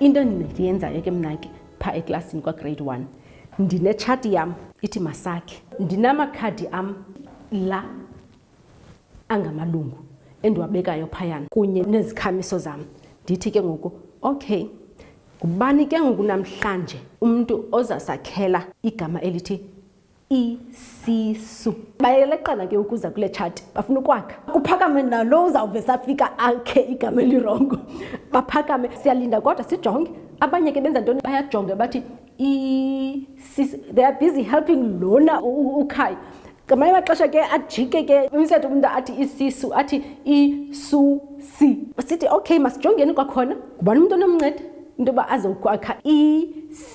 into endiyenzayo ke mna ke phaa eklasini kwagrade one ndinetshati yam ithi masakhe ndinamakhadi am la angamalungu endiwabekayo phayana kunye nezikhamiso zam ndithi ke ngoku okay ngubani ke ngoku namhlanje umntu ozasakhela igama elithi isisu bayeleqana ke ukuza kule tshati bafuna ukwakha kuphakame nalo uzawuve safika akhe igama elirongo baphakame siyalinda kodwa sijonge abanye ke benza ntoni bayajonge bathi they are busy helping lona ukhayo ngamanye amaxesha ke ajike ke umsetho umntu athi isisu athi isusi sithi okay masijongeni kwakhona ngubani umntu onomnceda into yoba azokwakha isisu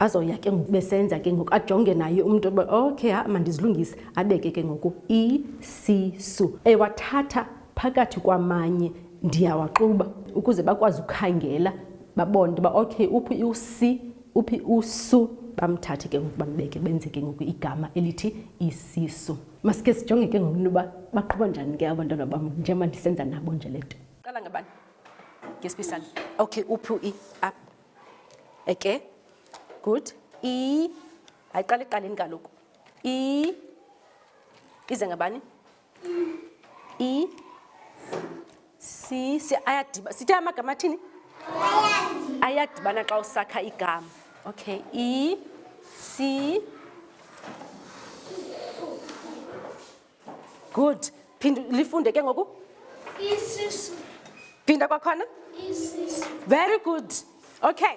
Bazoya ke ngoku besenza ke ngoku ajonge naye umntu uba okay ha mandizilungise abeke ke ngoku isisu ewathatha phakathi kwamanye ndiyawaxuba ukuze bakwazi ukhangela babone into yoba okay uphi usi uphi usu bamthathe ke ngoku bambeke benze ke ngoku igama elithi isisu masike sijonge ke ngoku into yoba baqhuba njani ke abantwana bam njengoba ndisenza nabo nje le nto qala ngabani ngesiphi isandla okay uphi u-e up again good i ayiqala ekuqaleni kaloku i ize ngabani i si si ayadiba sithe amagama athini ayadibana xa usakha igama okay i si good phinda lifunde ke ngoku isisu phinda kwakhona isisu very good okay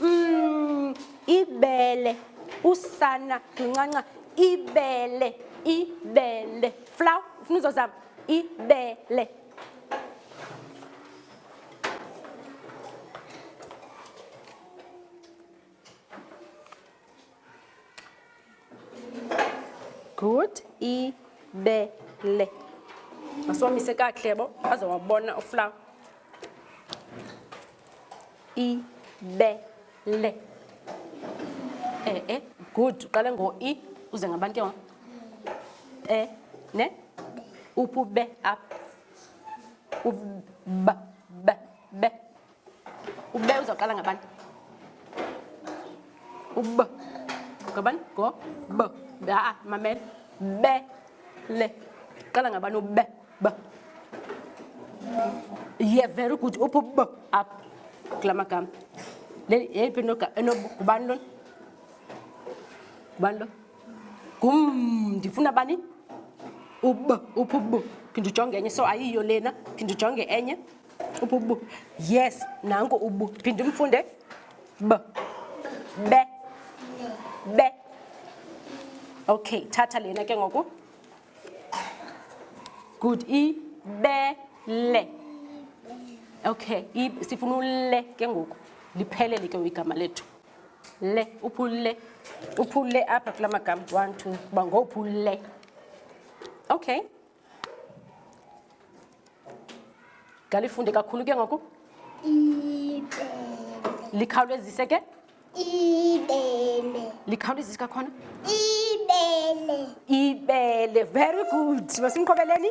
mm, ibele usana luncanca ibele ibele flow ufuna uzozama ibele good ibele masiwamise kakuhle bo aze wabona uflawa ibele eh eh good uqale ngo i uze ngabantu ke wa eh ne upube up ub ba ba ba ube uzawuqala ngabani ub ngabani go b aa mamela be le qala ngabani ube b ye very good uphu b up kula magama yeyiphi enobani lona ngubani lo ngum ndifuna bani ub uphu b phinde ujonge enye so ayiyo lena phinde ujonge enye ububu yes nanko ubu phinde umfunde b be be okay thatha lena ke ngoku good i be le okay i sifuna ule ke ngoku liphelele ke igama lethu le uphule uphule apha kula magama one two uba ngophule okay ngalifunde kakhulu ke ngoku likhawulezise ke ibele likhawulezise kakhona ibele ibele very good masimqhobeleni